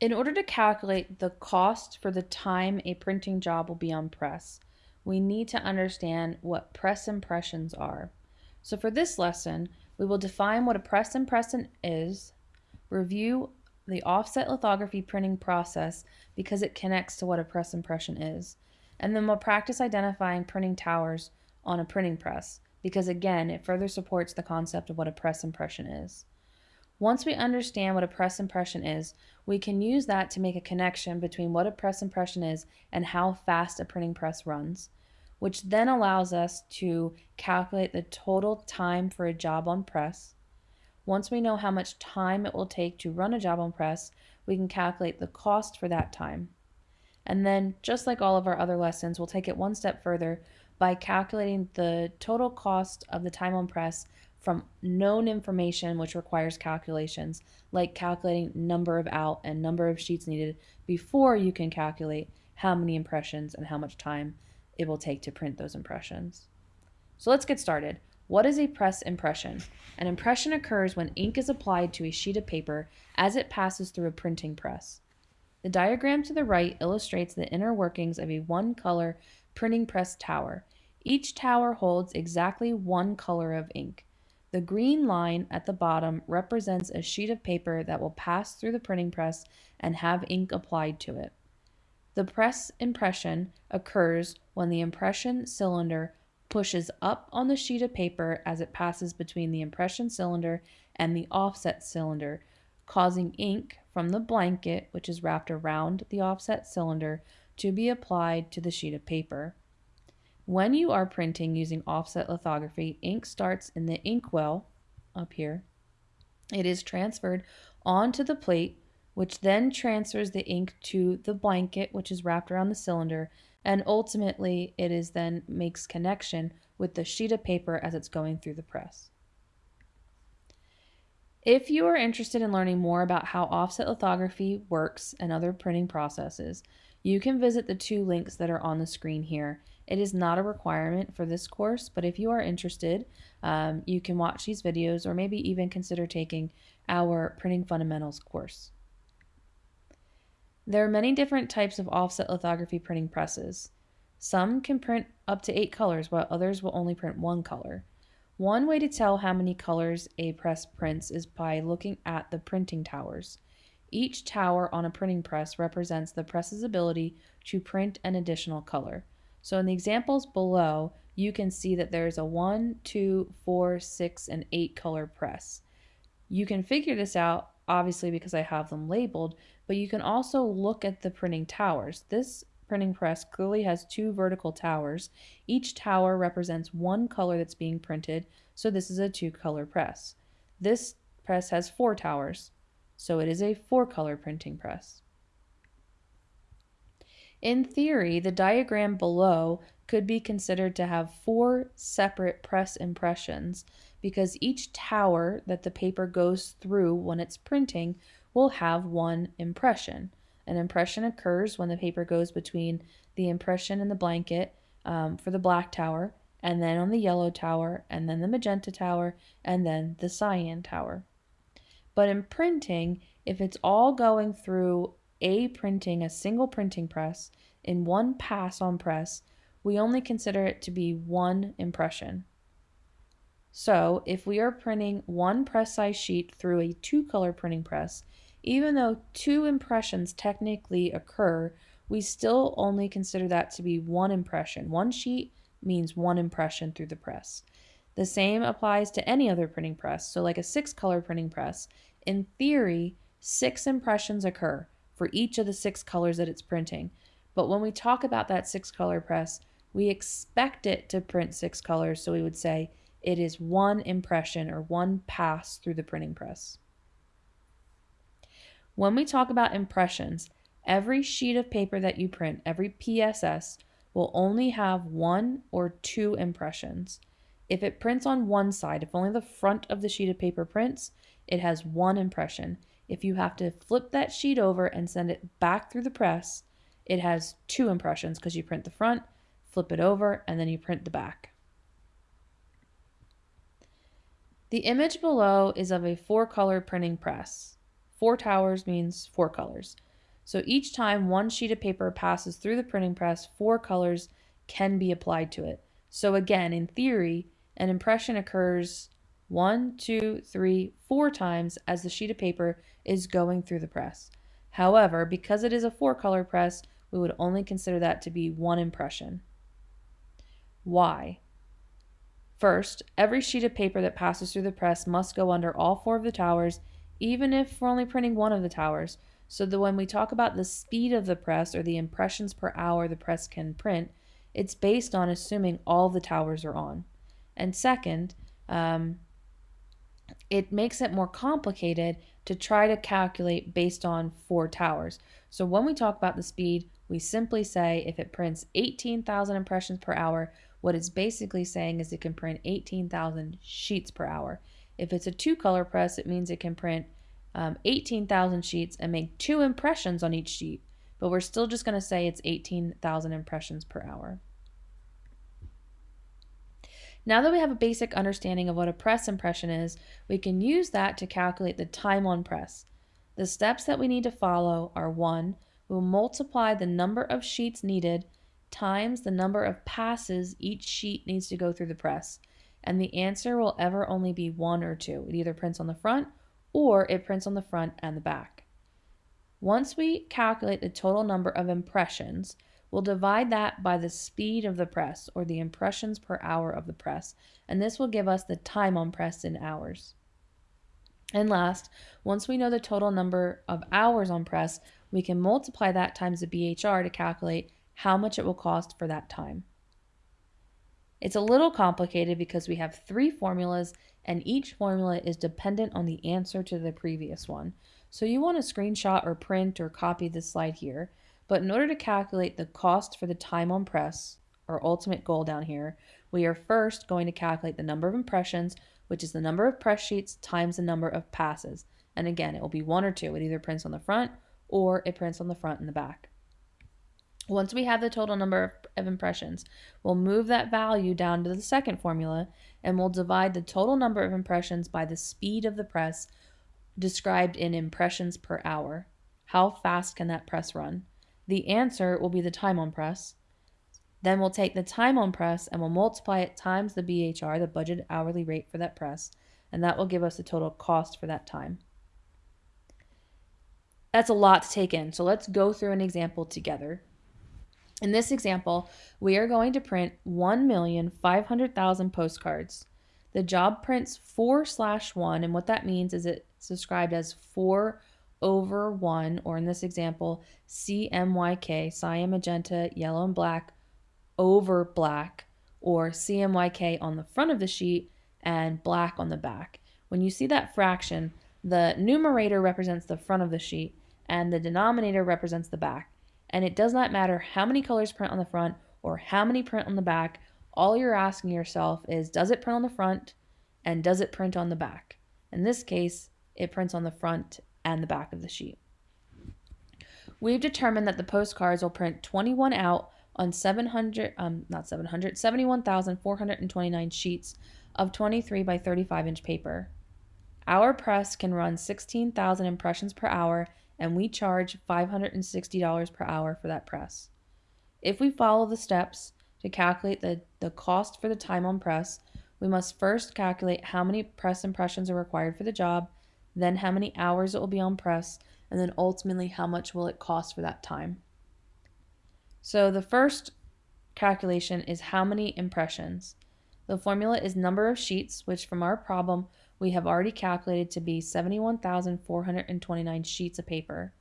In order to calculate the cost for the time a printing job will be on press, we need to understand what press impressions are. So for this lesson, we will define what a press impression is, review the offset lithography printing process because it connects to what a press impression is, and then we'll practice identifying printing towers on a printing press because again, it further supports the concept of what a press impression is. Once we understand what a press impression is, we can use that to make a connection between what a press impression is and how fast a printing press runs, which then allows us to calculate the total time for a job on press. Once we know how much time it will take to run a job on press, we can calculate the cost for that time. And then, just like all of our other lessons, we'll take it one step further by calculating the total cost of the time on press from known information which requires calculations, like calculating number of out and number of sheets needed before you can calculate how many impressions and how much time it will take to print those impressions. So let's get started. What is a press impression? An impression occurs when ink is applied to a sheet of paper as it passes through a printing press. The diagram to the right illustrates the inner workings of a one-color printing press tower. Each tower holds exactly one color of ink. The green line at the bottom represents a sheet of paper that will pass through the printing press and have ink applied to it. The press impression occurs when the impression cylinder pushes up on the sheet of paper as it passes between the impression cylinder and the offset cylinder, causing ink from the blanket, which is wrapped around the offset cylinder, to be applied to the sheet of paper. When you are printing using offset lithography, ink starts in the inkwell up here. It is transferred onto the plate, which then transfers the ink to the blanket, which is wrapped around the cylinder, and ultimately it is then makes connection with the sheet of paper as it's going through the press. If you are interested in learning more about how offset lithography works and other printing processes, you can visit the two links that are on the screen here it is not a requirement for this course, but if you are interested, um, you can watch these videos or maybe even consider taking our Printing Fundamentals course. There are many different types of offset lithography printing presses. Some can print up to eight colors, while others will only print one color. One way to tell how many colors a press prints is by looking at the printing towers. Each tower on a printing press represents the press's ability to print an additional color. So in the examples below, you can see that there's a 1, 2, 4, 6, and 8 color press. You can figure this out, obviously because I have them labeled, but you can also look at the printing towers. This printing press clearly has two vertical towers. Each tower represents one color that's being printed, so this is a two color press. This press has four towers, so it is a four color printing press. In theory, the diagram below could be considered to have four separate press impressions because each tower that the paper goes through when it's printing will have one impression. An impression occurs when the paper goes between the impression and the blanket um, for the black tower, and then on the yellow tower, and then the magenta tower, and then the cyan tower. But in printing, if it's all going through a printing, a single printing press, in one pass on press, we only consider it to be one impression. So if we are printing one press size sheet through a two color printing press, even though two impressions technically occur, we still only consider that to be one impression. One sheet means one impression through the press. The same applies to any other printing press. So like a six color printing press, in theory, six impressions occur for each of the six colors that it's printing. But when we talk about that six color press, we expect it to print six colors. So we would say it is one impression or one pass through the printing press. When we talk about impressions, every sheet of paper that you print, every PSS, will only have one or two impressions. If it prints on one side, if only the front of the sheet of paper prints, it has one impression. If you have to flip that sheet over and send it back through the press, it has two impressions because you print the front, flip it over, and then you print the back. The image below is of a four color printing press. Four towers means four colors. So each time one sheet of paper passes through the printing press, four colors can be applied to it. So again, in theory, an impression occurs one, two, three, four times as the sheet of paper is going through the press. However, because it is a four color press, we would only consider that to be one impression. Why? First, every sheet of paper that passes through the press must go under all four of the towers, even if we're only printing one of the towers, so that when we talk about the speed of the press or the impressions per hour the press can print, it's based on assuming all the towers are on. And second, um, it makes it more complicated to try to calculate based on four towers. So when we talk about the speed, we simply say if it prints 18,000 impressions per hour, what it's basically saying is it can print 18,000 sheets per hour. If it's a two color press, it means it can print um, 18,000 sheets and make two impressions on each sheet, but we're still just going to say it's 18,000 impressions per hour. Now that we have a basic understanding of what a press impression is, we can use that to calculate the time on press. The steps that we need to follow are 1. We'll multiply the number of sheets needed times the number of passes each sheet needs to go through the press. And the answer will ever only be 1 or 2. It either prints on the front or it prints on the front and the back. Once we calculate the total number of impressions, We'll divide that by the speed of the press, or the impressions per hour of the press, and this will give us the time on press in hours. And last, once we know the total number of hours on press, we can multiply that times the BHR to calculate how much it will cost for that time. It's a little complicated because we have three formulas and each formula is dependent on the answer to the previous one. So you want to screenshot or print or copy this slide here but in order to calculate the cost for the time on press, our ultimate goal down here, we are first going to calculate the number of impressions, which is the number of press sheets times the number of passes. And again, it will be one or two. It either prints on the front or it prints on the front and the back. Once we have the total number of impressions, we'll move that value down to the second formula and we'll divide the total number of impressions by the speed of the press described in impressions per hour. How fast can that press run? The answer will be the time on press. Then we'll take the time on press and we'll multiply it times the BHR, the budgeted hourly rate for that press, and that will give us the total cost for that time. That's a lot to take in, so let's go through an example together. In this example, we are going to print 1,500,000 postcards. The job prints 4 slash 1, and what that means is it's described as 4 over 1, or in this example, CMYK, cyan, magenta, yellow, and black, over black, or CMYK on the front of the sheet and black on the back. When you see that fraction, the numerator represents the front of the sheet and the denominator represents the back. And it does not matter how many colors print on the front or how many print on the back. All you're asking yourself is does it print on the front and does it print on the back? In this case, it prints on the front and the back of the sheet. We've determined that the postcards will print 21 out on 700, um, not 700, 71,429 sheets of 23 by 35 inch paper. Our press can run 16,000 impressions per hour and we charge $560 per hour for that press. If we follow the steps to calculate the, the cost for the time on press, we must first calculate how many press impressions are required for the job then how many hours it will be on press, and then ultimately how much will it cost for that time. So the first calculation is how many impressions. The formula is number of sheets, which from our problem we have already calculated to be 71,429 sheets of paper,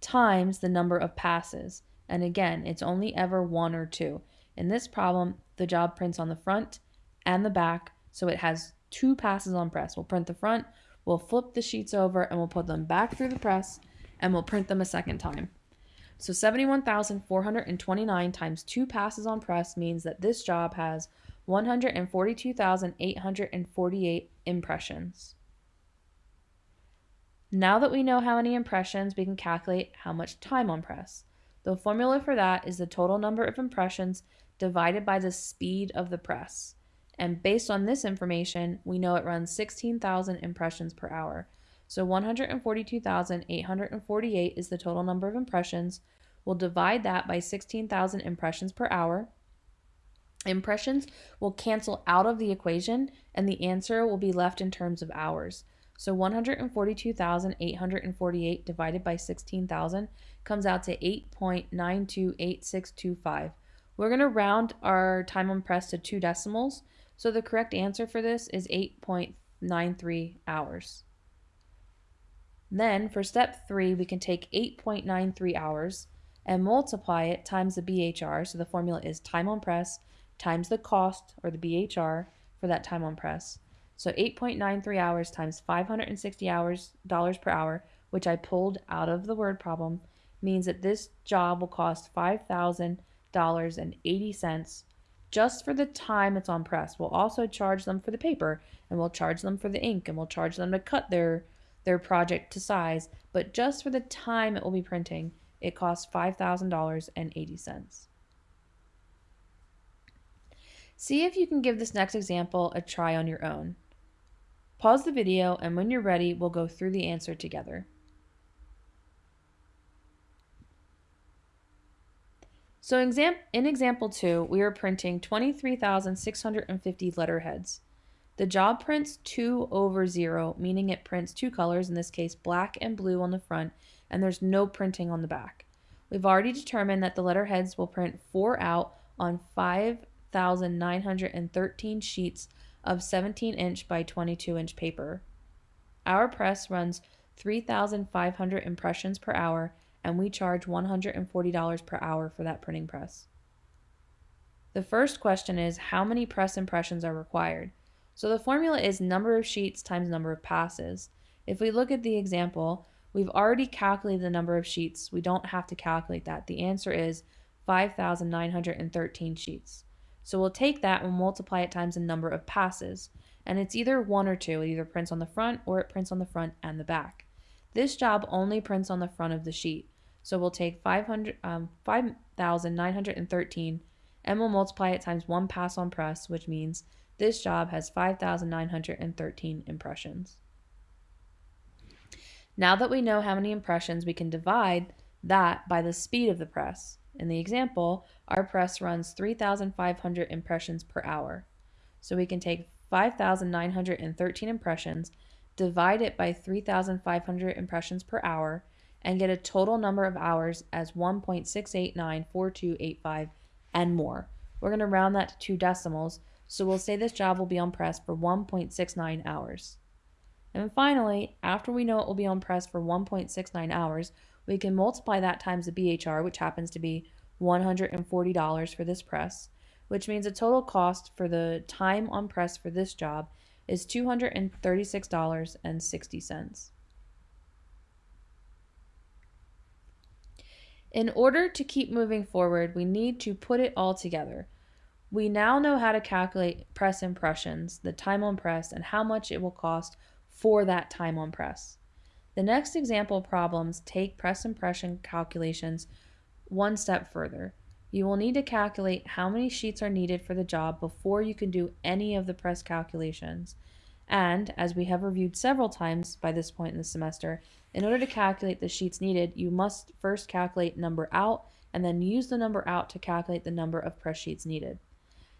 times the number of passes. And again, it's only ever one or two. In this problem, the job prints on the front and the back, so it has two passes on press. We'll print the front, We'll flip the sheets over and we'll put them back through the press and we'll print them a second time. So 71,429 times two passes on press means that this job has 142,848 impressions. Now that we know how many impressions, we can calculate how much time on press. The formula for that is the total number of impressions divided by the speed of the press. And based on this information, we know it runs 16,000 impressions per hour. So 142,848 is the total number of impressions. We'll divide that by 16,000 impressions per hour. Impressions will cancel out of the equation and the answer will be left in terms of hours. So 142,848 divided by 16,000 comes out to 8.928625. We're going to round our time on press to two decimals. So the correct answer for this is 8.93 hours. Then for step three, we can take 8.93 hours and multiply it times the BHR. So the formula is time on press times the cost or the BHR for that time on press. So 8.93 hours times 560 hours dollars per hour, which I pulled out of the word problem, means that this job will cost $5,000.80 just for the time it's on press. We'll also charge them for the paper and we'll charge them for the ink and we'll charge them to cut their their project to size, but just for the time it will be printing, it costs $5,000.80. See if you can give this next example a try on your own. Pause the video and when you're ready, we'll go through the answer together. So in example 2, we are printing 23,650 letterheads. The job prints 2 over 0, meaning it prints two colors, in this case black and blue on the front, and there's no printing on the back. We've already determined that the letterheads will print 4 out on 5,913 sheets of 17 inch by 22 inch paper. Our press runs 3,500 impressions per hour and we charge $140 per hour for that printing press. The first question is how many press impressions are required? So the formula is number of sheets times number of passes. If we look at the example, we've already calculated the number of sheets. We don't have to calculate that. The answer is 5,913 sheets. So we'll take that and multiply it times the number of passes. And it's either one or two. It either prints on the front or it prints on the front and the back. This job only prints on the front of the sheet. So we'll take 500, um, 5,913 and we'll multiply it times one pass on press, which means this job has 5,913 impressions. Now that we know how many impressions, we can divide that by the speed of the press. In the example, our press runs 3,500 impressions per hour. So we can take 5,913 impressions, divide it by 3,500 impressions per hour, and get a total number of hours as 1.6894285 and more. We're going to round that to two decimals, so we'll say this job will be on press for 1.69 hours. And finally, after we know it will be on press for 1.69 hours, we can multiply that times the BHR, which happens to be $140 for this press, which means the total cost for the time on press for this job is $236.60. In order to keep moving forward, we need to put it all together. We now know how to calculate press impressions, the time on press, and how much it will cost for that time on press. The next example problems take press impression calculations one step further. You will need to calculate how many sheets are needed for the job before you can do any of the press calculations. And, as we have reviewed several times by this point in the semester, in order to calculate the sheets needed, you must first calculate number out and then use the number out to calculate the number of press sheets needed.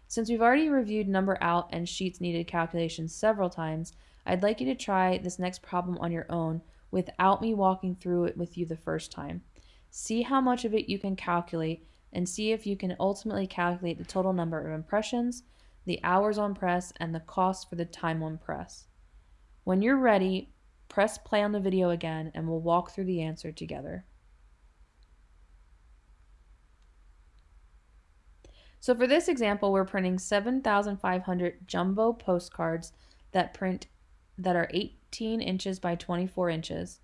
Since we've already reviewed number out and sheets needed calculations several times, I'd like you to try this next problem on your own without me walking through it with you the first time. See how much of it you can calculate and see if you can ultimately calculate the total number of impressions, the hours on press, and the cost for the time on press. When you're ready, press play on the video again and we'll walk through the answer together. So for this example, we're printing 7,500 jumbo postcards that print that are 18 inches by 24 inches.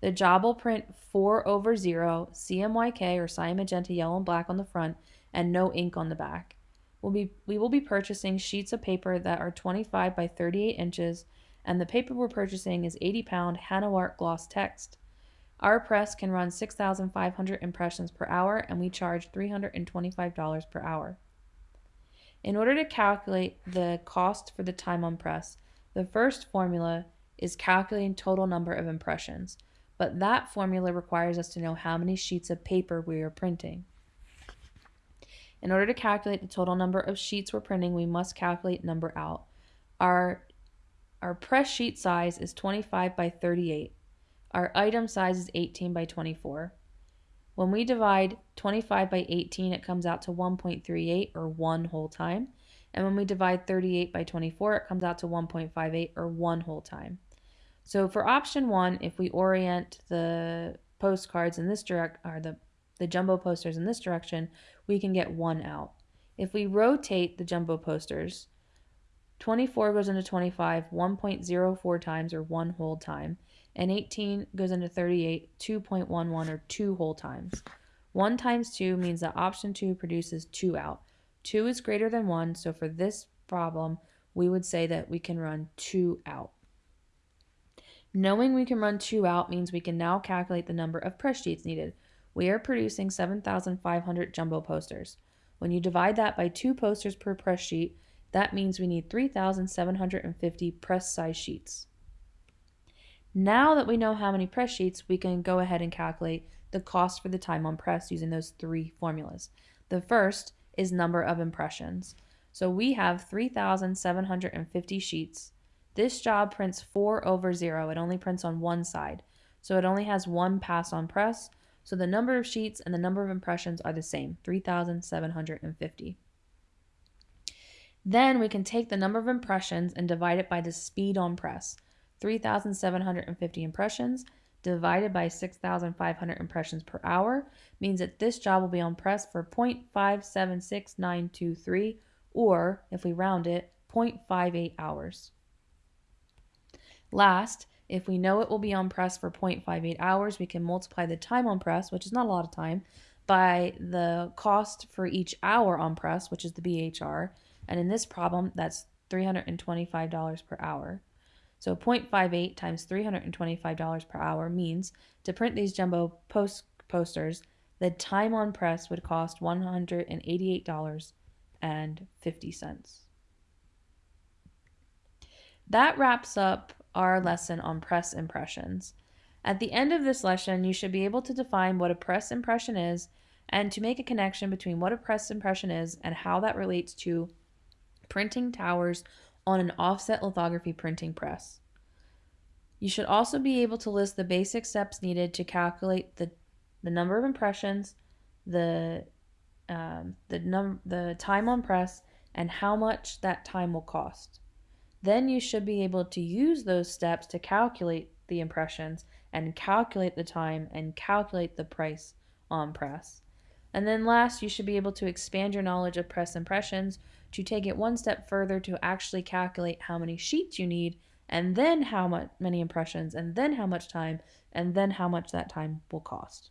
The job will print 4 over 0, CMYK or cyan, magenta, yellow, and black on the front, and no ink on the back. We'll be, we will be purchasing sheets of paper that are 25 by 38 inches, and the paper we're purchasing is 80 pound Hanawart gloss text. Our press can run 6,500 impressions per hour, and we charge $325 per hour. In order to calculate the cost for the time on press, the first formula is calculating total number of impressions, but that formula requires us to know how many sheets of paper we are printing. In order to calculate the total number of sheets we're printing, we must calculate number out. Our, our press sheet size is 25 by 38. Our item size is 18 by 24. When we divide 25 by 18, it comes out to 1.38 or 1 whole time. And when we divide 38 by 24, it comes out to 1.58 or 1 whole time. So for option 1, if we orient the postcards in this direct or the the jumbo posters in this direction, we can get 1 out. If we rotate the jumbo posters, 24 goes into 25 1.04 times or 1 whole time and 18 goes into 38 2.11 or 2 whole times. 1 times 2 means that option 2 produces 2 out. 2 is greater than 1, so for this problem, we would say that we can run 2 out. Knowing we can run 2 out means we can now calculate the number of press sheets needed. We are producing 7,500 jumbo posters. When you divide that by 2 posters per press sheet, that means we need 3,750 press size sheets. Now that we know how many press sheets, we can go ahead and calculate the cost for the time on press using those three formulas. The first is number of impressions. So we have 3,750 sheets. This job prints 4 over 0. It only prints on one side. So it only has one pass on press. So the number of sheets and the number of impressions are the same, 3,750. Then we can take the number of impressions and divide it by the speed on press. 3,750 impressions divided by 6,500 impressions per hour means that this job will be on press for 0.576923 or, if we round it, 0.58 hours. Last, if we know it will be on press for 0.58 hours, we can multiply the time on press, which is not a lot of time, by the cost for each hour on press, which is the BHR. And in this problem, that's $325 per hour. So 0.58 times $325 per hour means to print these jumbo post posters, the time on press would cost $188.50. That wraps up our lesson on press impressions. At the end of this lesson, you should be able to define what a press impression is and to make a connection between what a press impression is and how that relates to printing towers on an offset lithography printing press. You should also be able to list the basic steps needed to calculate the, the number of impressions, the, um, the, num- the time on press, and how much that time will cost. Then you should be able to use those steps to calculate the impressions and calculate the time and calculate the price on press. And then last, you should be able to expand your knowledge of press impressions to take it one step further to actually calculate how many sheets you need and then how much many impressions and then how much time and then how much that time will cost.